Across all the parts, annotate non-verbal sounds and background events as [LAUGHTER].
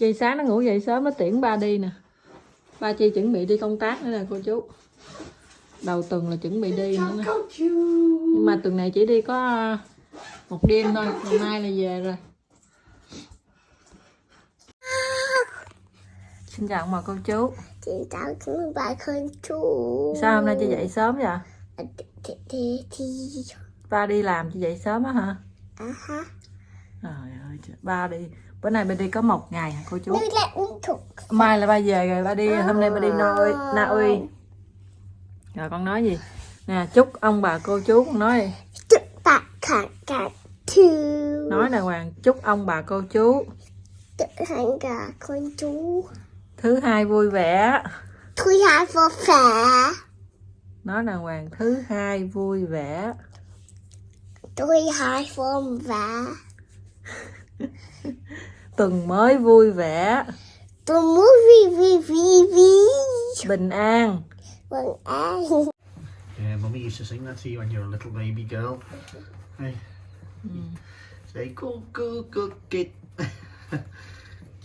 Chi sáng nó ngủ dậy sớm nó tiễn ba đi nè. Ba Chi chuẩn bị đi công tác nữa nè cô chú. Đầu tuần là chuẩn bị đi nữa nè. Nhưng mà tuần này chỉ đi có à, một đêm thôi Ngày mai là về rồi. Xin chào bà cô chú. Chị tạo cái bài con chú. Sao hôm nay chị dậy sớm vậy? thì Ba đi làm chị dậy sớm á hả? à ha Trời ơi, trời. ba đi Bữa nay ba đi có một ngày hả cô chú? là Mai là ba về rồi, ba đi hôm nay ba đi Na Uy, Na Uy. Rồi con nói gì? Nè, chúc ông bà cô chú con nói chúc bạn cả cả thư Nói nè Hoàng, chúc ông bà cô chú chúc thành cả con chú thứ hai vui vẻ. thứ hai vô phả Nói nè Hoàng, thứ hai vui vẻ. thứ hai vô vả [LAUGHS] Tuần mới vui vẻ, tôi muốn vi vi vi vi bình an. vâng an Yeah, Mummy used to sing that to you when you were a little baby girl. Hey. Say, go, go, go, get. [LAUGHS]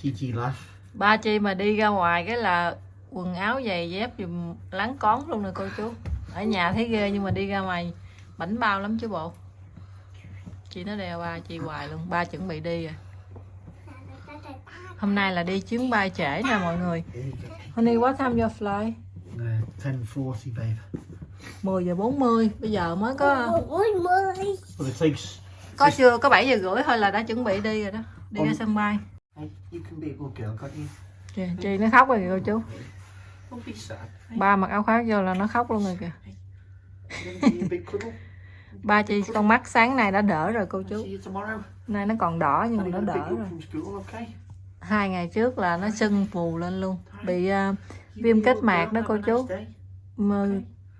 Gigi laugh. Ba chi mà đi ra ngoài cái là quần áo giày dép dùm lắng cón luôn nè cô chú. Ở nhà thấy ghê nhưng mà đi ra ngoài bảnh bao lắm chứ bộ. Chị nó đeo ba chi hoài luôn, ba chuẩn bị đi rồi. Hôm nay là đi chuyến bay trễ nè mọi người. Honey, what time your flight? Uh, 10.40, babe. 10 giờ 40, bây giờ mới có có chưa có 7 giờ rưỡi thôi là đã chuẩn bị đi rồi đó. Đi ra sân bay. Hey, you can be a good girl, can't you? Chị, chị nó khóc rồi kìa cô chú. Don't be sad. Hey, Ba mặc áo khoác vô là nó khóc luôn rồi kìa. Ba chị con mắt sáng nay đã đỡ rồi cô chú. Nay nó còn đỏ nhưng mà nó đỡ rồi. Hai ngày trước là nó sưng phù lên luôn. Bị à, viêm kết mạc đó cô chú. Mà,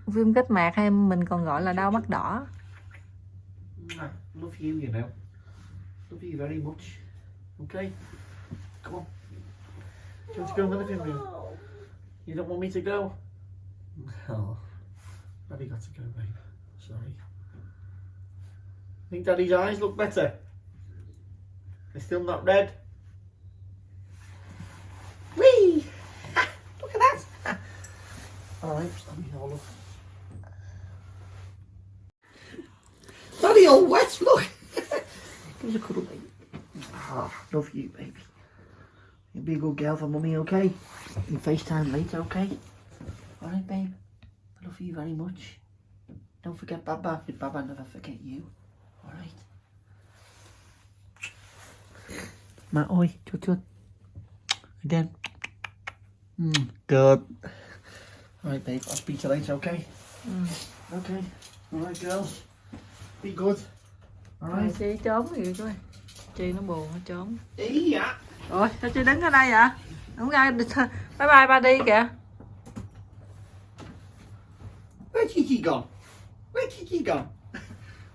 viêm kết mạc hay mình còn gọi là đau mắt đỏ. Mwah. Love you, you know. Love you very much. Okay? Come on. Do you want to go in the living room? You don't want me to go? [LAUGHS] Oh. Daddy got to go, babe. Sorry. Think Daddy's eyes look better? They're still not red? Whee! [LAUGHS] look at that! Alright, let Daddy, all up. Daddy all wet, look! [LAUGHS] Give us a cuddle, baby. Ah, love you, baby. You'll be a good girl for mummy, okay? You FaceTime later, okay? Alright, babe. I love you very much. Don't forget Baba, because Baba never forget you. Ma ơi, chút chút. Again. Mm, good. Alright, babe, I'll speak to you later, okay? Okay. Alright, girls. Be good. Alright. chị trốn gì coi. Chị nó buồn nó trốn. Hey, yeah. Ôi sao chị đứng ở đây vậy? Không ra bye bye ba đi kìa. Where's Kiki gone? Where's Kiki gone?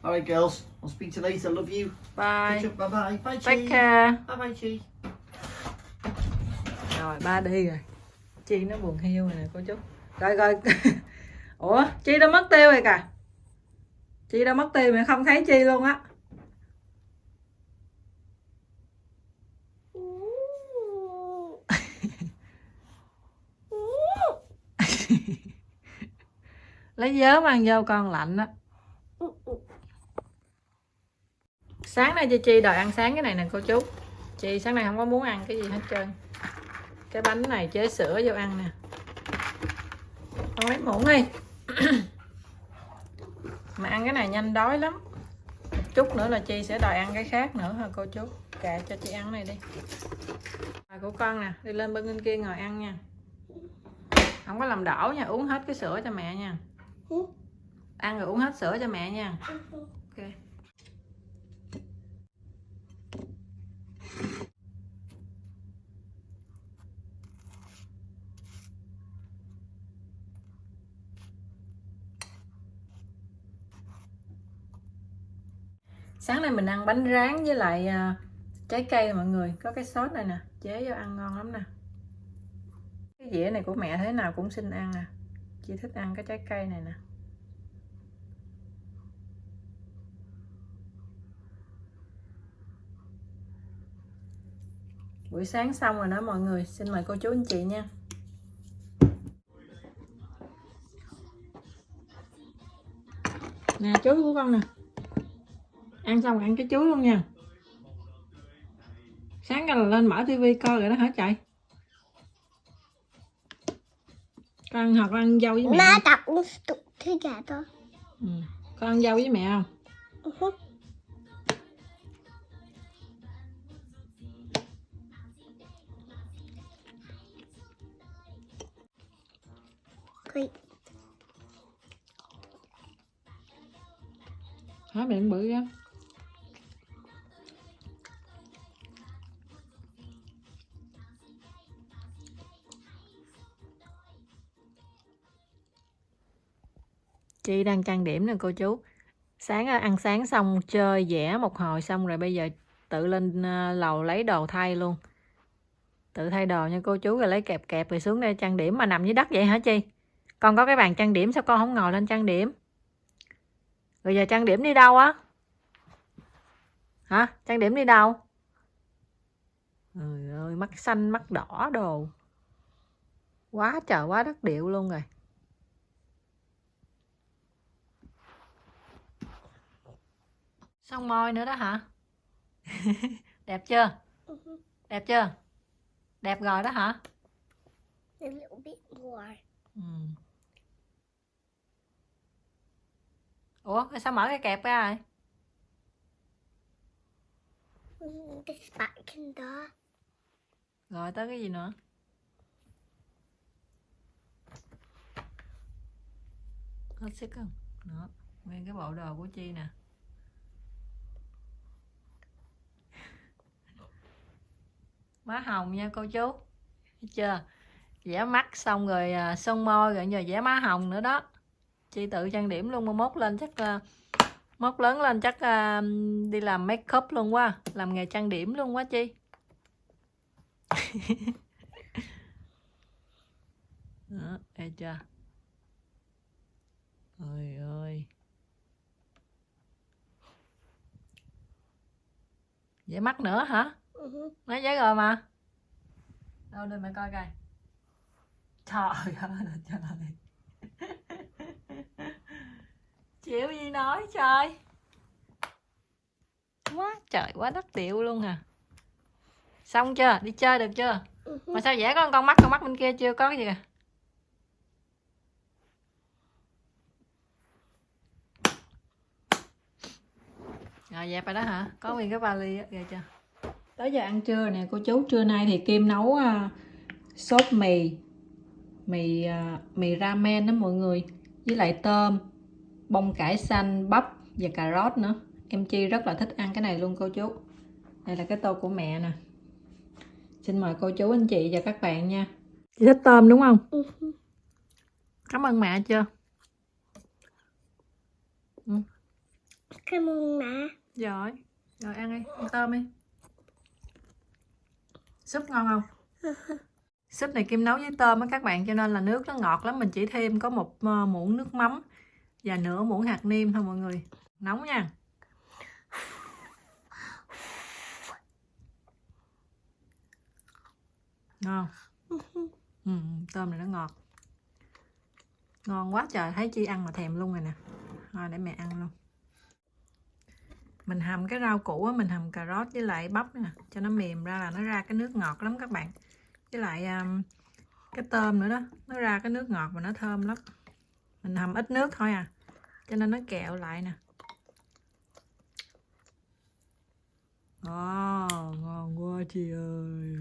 Alright, girls. I'll speak to you later. Love you. Bye. Bye bye. Bye, Chi. Take care. Bye bye, Chi. Rồi ba đi rồi. Chi nó buồn hiu rồi nè cô chú. Rồi rồi. [LAUGHS] Ủa Chi đã mất tiêu rồi kìa. Chi đã mất tiêu mà không thấy Chi luôn á. [LAUGHS] Lấy dớ mang vô con lạnh á. Sáng nay cho Chi đòi ăn sáng cái này nè cô chú. Chi sáng nay không có muốn ăn cái gì hết trơn. Cái bánh này chế sữa vô ăn nè. Con lấy muỗng đi. [CLEARS THROAT] Mà ăn cái này nhanh đói lắm. Một chút nữa là Chi sẽ đòi ăn cái khác nữa hả cô chú. Kệ cho chị ăn này đi. Rồi của con nè, đi lên bên kia ngồi ăn nha. Không có làm đổ nha, uống hết cái sữa cho mẹ nha. Ừ. Ăn rồi uống hết sữa cho mẹ nha. Ok. Sáng nay mình ăn bánh rán với lại à, trái cây mọi người, có cái sốt này nè, chế vô ăn ngon lắm nè. Cái dĩa này của mẹ thế nào cũng xin ăn nè. Chị thích ăn cái trái cây này nè. buổi sáng xong rồi đó mọi người xin mời cô chú anh chị nha nè chuối của con nè ăn xong ăn cái chuối luôn nha sáng ra là lên mở tivi coi rồi đó hả chạy con hoặc ăn dâu với mẹ Má không? đặt uống tụ thứ gà to. ừ. con ăn dâu với mẹ không Uh-huh. Great. hả miệng bự ra chi đang trang điểm nè, cô chú. Sáng à, ăn sáng xong, chơi vẽ một hồi xong rồi bây giờ tự lên ờ, lầu lấy đồ thay luôn. Tự thay đồ nha cô chú, rồi lấy kẹp kẹp rồi xuống đây trang điểm. Mà nằm dưới đất vậy hả chi? Con có cái bàn trang điểm sao con không ngồi lên trang điểm? Rồi giờ trang điểm đi đâu á? Hả? Trang điểm đi đâu? Trời ơi, mắt xanh, mắt đỏ đồ. Quá trời, quá đất điệu luôn rồi. Xong môi nữa đó hả? [LAUGHS] Đẹp chưa? Đẹp chưa? Đẹp rồi đó hả? A little bit more. ừ. ủa sao mở cái kẹp ra rồi This back in there. rồi tới cái gì nữa? Hết sức không? Đó nguyên cái bộ đồ của chi nè má hồng nha, cô chú. Thấy chưa? Vẽ mắt xong rồi à, son môi rồi giờ vẽ má hồng nữa đó. Chi tự trang điểm luôn, mà mốt lên chắc à, mốt lớn lên chắc à, đi làm make up luôn quá, làm nghề trang điểm luôn quá chi. [LAUGHS] Đó, thấy chưa? Ôi ơi vẽ mắt nữa hả? Uh-huh. giấy rồi mà. Đâu đưa mẹ coi coi. Trời ơi [LAUGHS] trời chịu gì nói, trời. Quá trời, quá đất tiệu luôn à. Xong chưa? Đi chơi được chưa? Mà sao vẽ có con mắt con mắt bên kia chưa có cái gì kìa rồi, dẹp rồi đó hả? Có nguyên cái vali á, ghê chưa? Tới giờ ăn trưa nè cô chú trưa nay thì kim nấu à, sốt mì mì à, mì ramen đó mọi người với lại tôm bông cải xanh bắp và cà rốt nữa. Em chi rất là thích ăn cái này luôn cô chú. Đây là cái tô của mẹ nè. Xin mời cô chú anh chị và các bạn nha. Chị thích tôm đúng không? Uh-huh. cảm ơn mẹ chưa? Cảm ơn má. rồi rồi ăn đi ăn tôm đi súp ngon không? [LAUGHS] Súp này kim nấu với tôm á các bạn cho nên là nước nó ngọt lắm. Mình chỉ thêm có một ờ, muỗng nước mắm và nửa muỗng hạt nêm thôi mọi người. Nóng nha. Ngon. [LAUGHS] Ừ, tôm này nó ngọt. Ngon quá trời thấy chi ăn mà thèm luôn rồi nè. Thôi để mẹ ăn luôn mình hầm cái rau củ á mình hầm cà rốt với lại bắp nè cho nó mềm ra là nó ra cái nước ngọt lắm các bạn. Với lại um, cái tôm nữa đó nó ra cái nước ngọt và nó thơm lắm. Mình hầm ít nước thôi à cho nên nó kẹo lại nè. Oh, ngon quá chị ơi.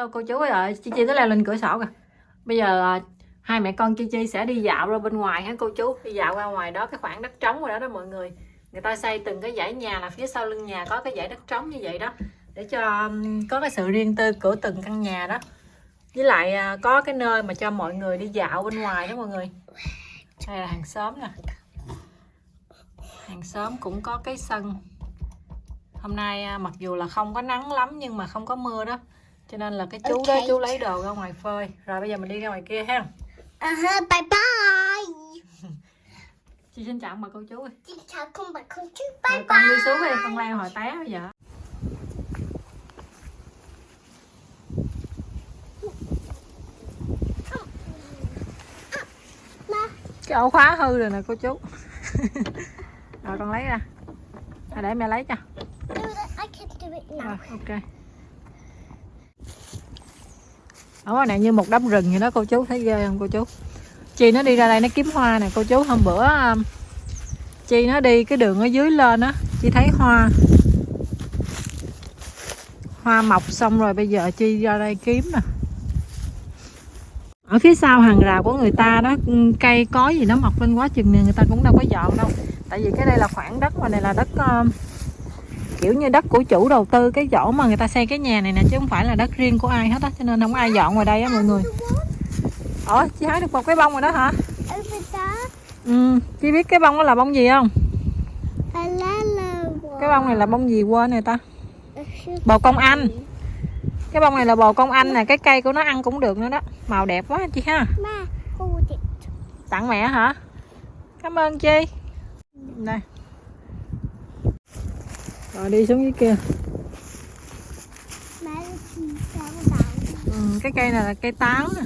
Hello, cô chú ơi ơi chi chi tới leo lên cửa sổ kìa. Bây giờ ờ, hai mẹ con chi chi sẽ đi dạo ra bên ngoài hả cô chú? Đi dạo ra ngoài đó, cái khoảng đất trống rồi đó đó mọi người. Người ta xây từng cái dãy nhà là phía sau lưng nhà có cái dãy đất trống như vậy đó. Để cho có cái sự riêng tư của từng căn nhà đó. Với lại ờ, có cái nơi mà cho mọi người đi dạo bên ngoài đó mọi người. Đây là hàng xóm nè. Hàng xóm cũng có cái sân. Hôm nay mặc dù là không có nắng lắm nhưng mà không có mưa đó cho nên là cái chú đó Ok. chú lấy đồ ra ngoài phơi rồi bây giờ mình đi ra ngoài kia ha Uh-huh, bye bye. [LAUGHS] chị xin chào bà cô chú ơi Xin chào con bà con chú. Rồi Bye con đi bye. xuống đi con leo hồi té bây giờ cái ổ khóa hư rồi nè cô chú [LAUGHS] rồi con lấy ra à, để mẹ lấy cho now. rồi ok ở ngoài này như một đám rừng vậy đó, cô chú thấy ghê không, cô chú? Chi nó đi ra đây nó kiếm hoa nè, cô chú. Hôm bữa um, chi nó đi cái đường ở dưới lên á, chi thấy hoa. Hoa mọc xong rồi bây giờ chi ra đây kiếm nè. Ở phía sau hàng rào của người ta đó um, cây có gì nó mọc lên quá chừng nè, người ta cũng đâu có dọn đâu. Tại vì cái đây là khoảng đất mà, này là đất um, kiểu như đất của chủ đầu tư cái chỗ mà người ta xây cái nhà này nè chứ không phải là đất riêng của ai hết á cho nên không ai dọn ngoài đây á mọi người. Ủa chị hái được một cái bông rồi đó hả? Ừ chị biết cái bông đó là bông gì không? Cái bông này là bông gì quên rồi ta? La. bồ công anh. Cái bông này là bồ công anh nè cái cây của nó ăn cũng được nữa đó. Màu đẹp quá chị ha. Tặng mẹ hả? Cảm ơn chi đây rồi đi xuống dưới kia. Ừ, cái cây này là cây táo nè.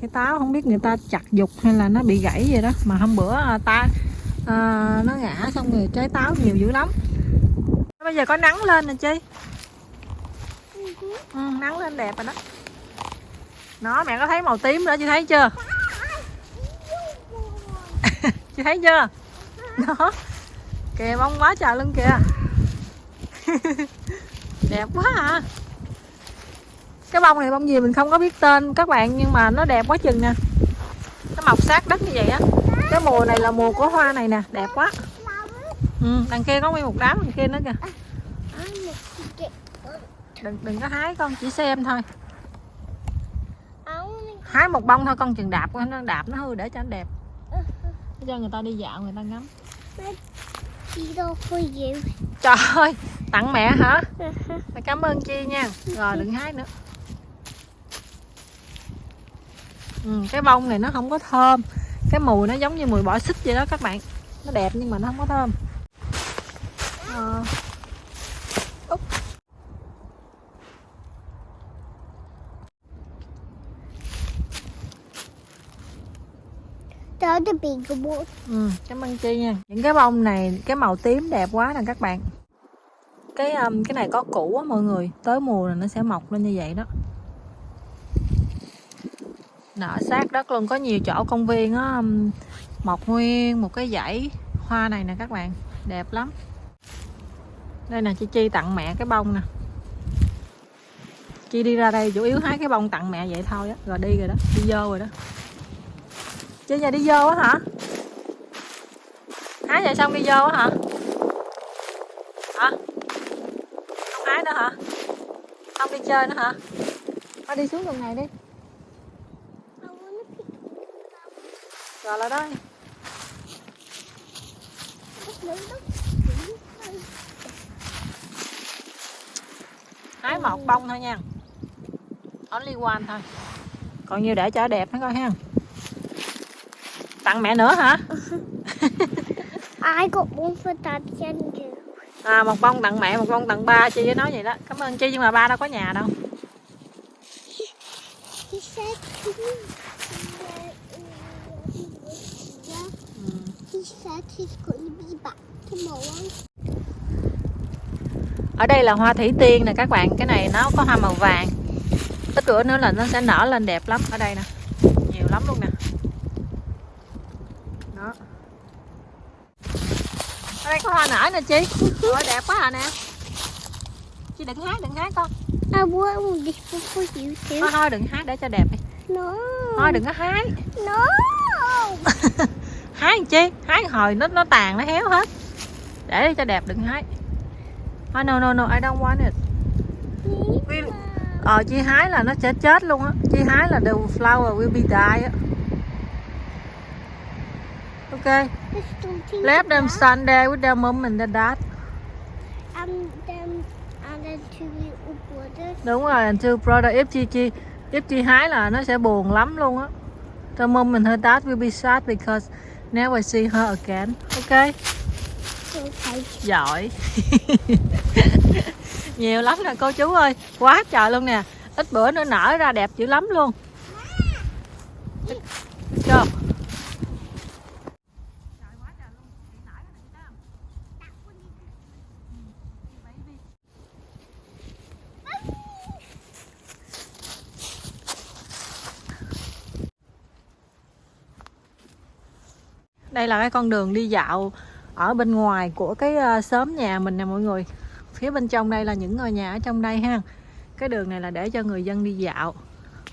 Cây táo không biết người ta chặt dục hay là nó bị gãy gì đó. Mà hôm bữa à, ta à, nó ngã xong rồi trái táo nhiều dữ lắm. Bây giờ có nắng lên nè chi. Ừ, nắng lên đẹp rồi đó. Nó mẹ có thấy màu tím nữa [LAUGHS] chị thấy chưa? Chị thấy chưa? Đó kìa bông quá trời luôn kìa. [LAUGHS] Đẹp quá à cái bông này bông gì mình không có biết tên các bạn nhưng mà nó đẹp quá chừng nè nó mọc sát đất như vậy á. Cái mùa này là mùa của hoa này nè đẹp quá. Ừ, đằng kia có nguyên một đám đằng kia nữa kìa. Đừng đừng có hái con chỉ xem thôi. Hái một bông thôi con chừng đạp nó đạp nó hư để cho nó đẹp. Để cho người ta đi dạo người ta ngắm eat all for you. trời ơi tặng mẹ hả? Mẹ cảm ơn chi nha. Rồi đừng hái nữa. Ừ, cái bông này nó không có thơm. Cái mùi nó giống như mùi bỏ xích vậy đó các bạn. Nó đẹp nhưng mà nó không có thơm. Ờ. Đó the big. Ừ, cảm ơn chi nha. Những cái bông này cái màu tím đẹp quá nè các bạn. Cái um, cái này có củ á mọi người. Tới mùa là nó sẽ mọc lên như vậy đó. Nở sát đất luôn có nhiều chỗ công viên á um, mọc nguyên một cái dãy hoa này nè các bạn. Đẹp lắm. Đây nè chị chi tặng mẹ cái bông nè. Chi đi ra đây chủ yếu hái cái bông tặng mẹ vậy thôi á rồi đi rồi đó đi vô rồi đó chơi nhà đi vô á hả? Hái giờ xong đi vô á hả? Hả? Không hái nữa hả? Không đi chơi nữa hả? Thôi đi xuống đường này đi. Rồi là đây. hái một bông thôi nha. Only one thôi. Còn nhiều để cho đẹp nó coi ha tặng mẹ nữa hả? I got one for Daddy and you. à một bông tặng mẹ một bông tặng ba chi với nói vậy đó. Cảm ơn chi nhưng mà ba đâu có nhà đâu. Ở đây là hoa thủy tiên nè các bạn. Cái này nó có hoa màu vàng. Ít bữa nữa là nó sẽ nở lên đẹp lắm. Ở đây nè nhiều lắm luôn nè đó ở đây có hoa nở nè chị. Ôi, đẹp quá à nè. Chị đừng hái đừng hái con. I want this for you thôi too. thôi đừng hái để cho đẹp đi. No. thôi đừng có hái No. [LAUGHS] hái chi? Hái hồi nó nó tàn nó héo hết. Để cho đẹp đừng hái thôi no no no I don't want it. Ờ chi hái là nó sẽ chết luôn á. Chi hái là the flower will be die á ok. There's something let them stand there with their mom and their dad. And then and then two brothers. đúng rồi and two brother. If chi chi if chi hái là nó sẽ buồn lắm luôn á. The mom and her dad will be sad because never see her again. Ok? Okay. giỏi. [LAUGHS] Nhiều lắm nè cô chú ơi. Quá trời luôn nè. Ít bữa nữa nở ra đẹp dữ lắm luôn. Chưa đây là cái con đường đi dạo ở bên ngoài của cái ờ, xóm nhà mình nè mọi người. Phía bên trong đây là những ngôi nhà ở trong đây ha. Cái đường này là để cho người dân đi dạo.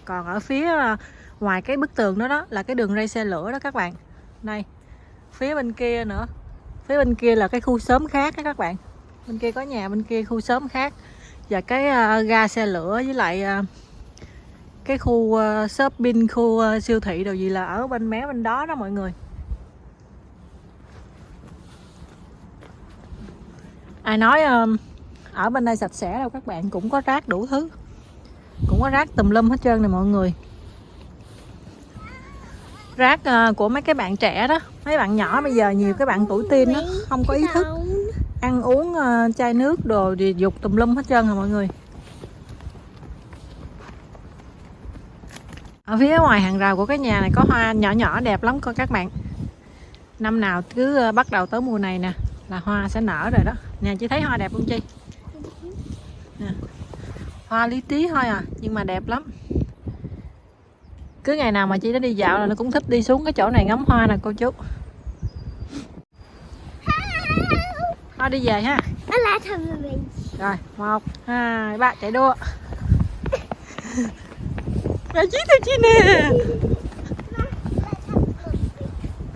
Còn ở phía ờ, ngoài cái bức tường đó đó là cái đường ray xe lửa đó các bạn. Đây phía bên kia nữa. Phía bên kia là cái khu xóm khác đó các bạn. Bên kia có nhà bên kia khu xóm khác. Và cái ờ, ga xe lửa với lại cái khu ờ, shopping khu siêu thị đồ gì là ở bên mé bên đó đó mọi người. Ai nói um, ở bên đây sạch sẽ đâu các bạn cũng có rác đủ thứ. Cũng có rác tùm lum hết trơn này mọi người. Rác uh, của mấy cái bạn trẻ đó. Mấy bạn nhỏ bây giờ nhiều cái bạn tuổi teen đó không có ý thức. Ăn uống uh, chai nước đồ thì dục tùm lum hết trơn rồi mọi người. Ở phía ngoài hàng rào của cái nhà này có hoa nhỏ nhỏ đẹp lắm coi các bạn. Năm nào cứ ờ, bắt đầu tới mùa này nè là hoa sẽ nở rồi đó nè chị thấy hoa đẹp không chi nè. hoa lý tí thôi à nhưng mà đẹp lắm. Cứ ngày nào mà chị đã đi dạo là nó cũng thích đi xuống cái chỗ này ngắm hoa nè cô chú. Thôi đi về ha. Rồi một hai ba chạy đua. Mẹ chí tôi chi nè.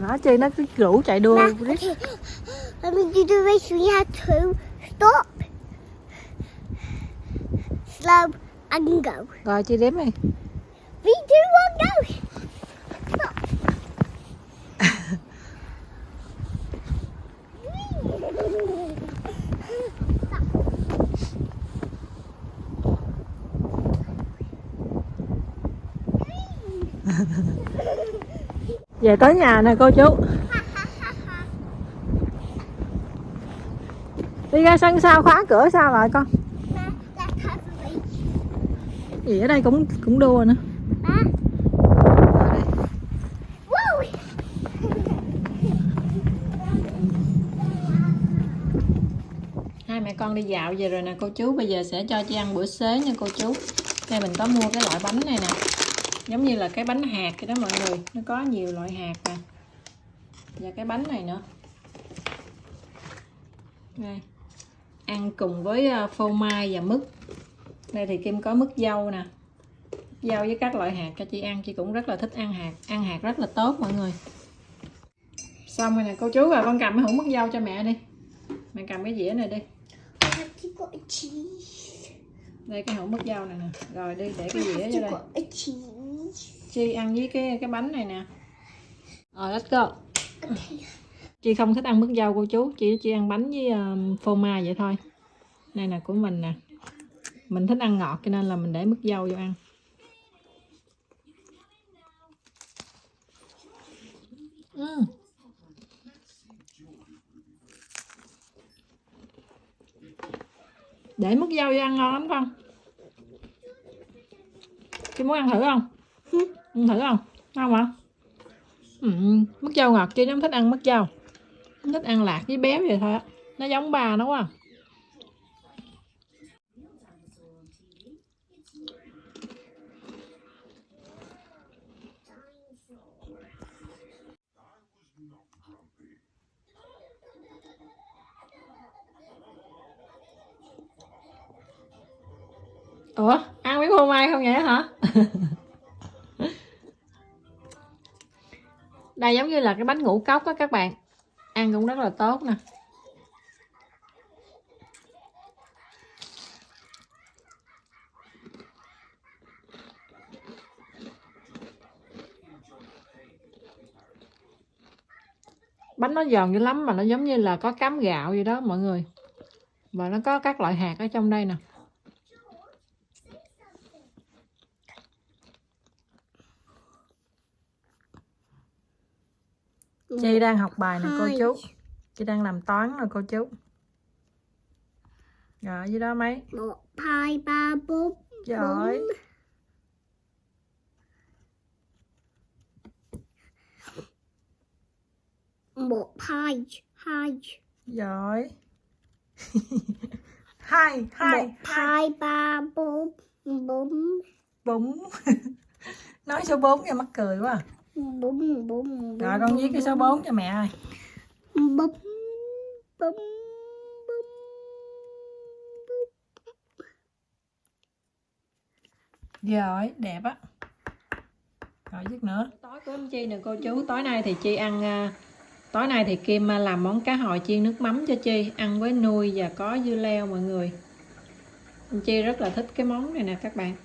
Nó chi nó cứ rủ chạy đua Now, okay. Let me do the race. We have to stop, slow, and go. rồi chị đếm đi Three, two, one, go. về tới nhà nè cô chú đi ra sân sau khóa cửa sao lại con. Gì ở đây cũng cũng đua nữa. Rồi [LAUGHS] hai mẹ con đi dạo về rồi nè cô chú. Bây giờ sẽ cho chị ăn bữa xế nha cô chú. Đây mình có mua cái loại bánh này nè. Giống như là cái bánh hạt vậy đó mọi người. Nó có nhiều loại hạt nè. Và cái bánh này nữa. Đây ăn cùng với ờ, phô mai và mứt. Đây thì kim có mứt dâu nè. Dâu với các loại hạt cho chị ăn, chị cũng rất là thích ăn hạt. Ăn hạt rất là tốt, mọi người. Xong rồi nè, cô chú rồi con cầm cái hũ mứt dâu cho mẹ đi. Mẹ cầm cái dĩa này đi. Đây, cái hũ mứt dâu này nè. Rồi đi, để cái dĩa vô đây. Chi ăn với cái cái bánh này nè. Rồi, let's go. Okay chị không thích ăn mứt dâu cô chú chị chỉ ăn bánh với um, phô mai vậy thôi. Đây là của mình nè. Mình thích ăn ngọt cho nên là mình để mứt dâu vô ăn. Ừm. để mứt dâu vô ăn ngon lắm con chị muốn ăn thử không? Ăn thử không? Ngon hả? Ừ, mứt dâu ngọt chứ nó không thích ăn mứt dâu nó ăn lạc với béo vậy thôi nó giống bà nó quá à. ủa, ăn miếng phô mai không vậy hả? [LAUGHS] Đây giống như là cái bánh ngũ cốc á các bạn ăn cũng rất là tốt nè. Bánh nó giòn dữ lắm mà nó giống như là có cám gạo gì đó mọi người. Và nó có các loại hạt ở trong đây nè. Chị đang học bài nè cô chú. Chị đang làm toán nè cô chú. Rồi dưới đó mấy. Một hai ba bốn giỏi. một hai hai. Giỏi. [LAUGHS] Hai hai một hai. ba bốn bốn. Bốn. [LAUGHS] Nói số 4 cho mắc cười quá à. Bốn bốn rồi con viết cái số 4 cho mẹ ơi. Bốn bốn bốn giỏi đẹp á. Rồi viết nữa. Tối của em chi nè cô chú. Tối nay thì chi ăn à, tối nay thì kim à, làm món cá hồi chiên nước mắm cho chi ăn với nuôi và có dưa leo mọi người. Em chi rất là thích cái món này nè các bạn